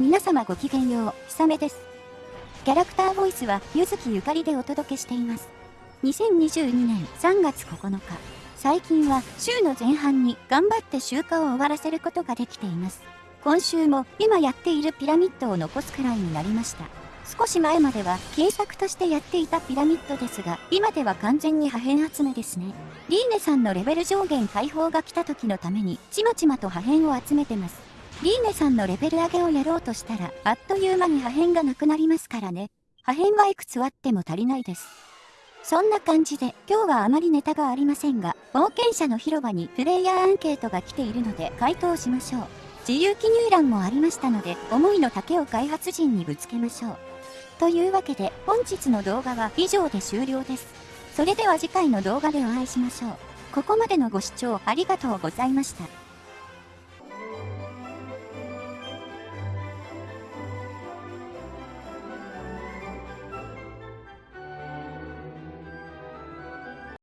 皆様ごきげんよう、ひさめです。キャラクターボイスは、ゆずきゆかりでお届けしています。2022年3月9日、最近は週の前半に頑張って集荷を終わらせることができています。今週も今やっているピラミッドを残すくらいになりました。少し前までは金策としてやっていたピラミッドですが、今では完全に破片集めですね。リーネさんのレベル上限解放が来た時のために、ちまちまと破片を集めてます。リーネさんのレベル上げをやろうとしたら、あっという間に破片がなくなりますからね。破片はいくつあっても足りないです。そんな感じで、今日はあまりネタがありませんが、冒険者の広場にプレイヤーアンケートが来ているので回答しましょう。自由記入欄もありましたので、思いの丈を開発陣にぶつけましょう。というわけで、本日の動画は以上で終了です。それでは次回の動画でお会いしましょう。ここまでのご視聴ありがとうございました。